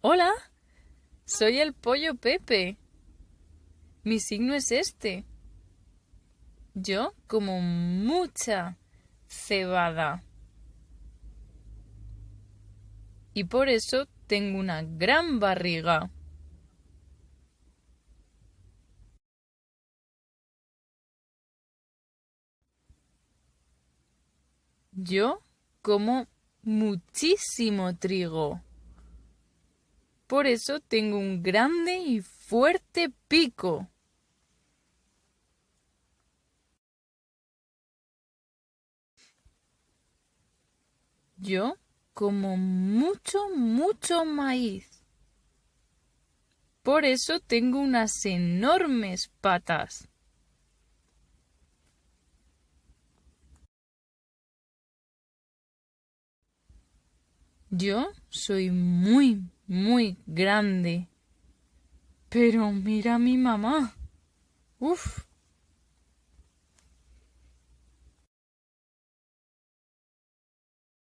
Hola, soy el pollo Pepe. Mi signo es este. Yo como mucha cebada. Y por eso tengo una gran barriga. Yo como muchísimo trigo. Por eso tengo un grande y fuerte pico. Yo como mucho, mucho maíz. Por eso tengo unas enormes patas. Yo soy muy, muy grande. Pero mira a mi mamá. Uf,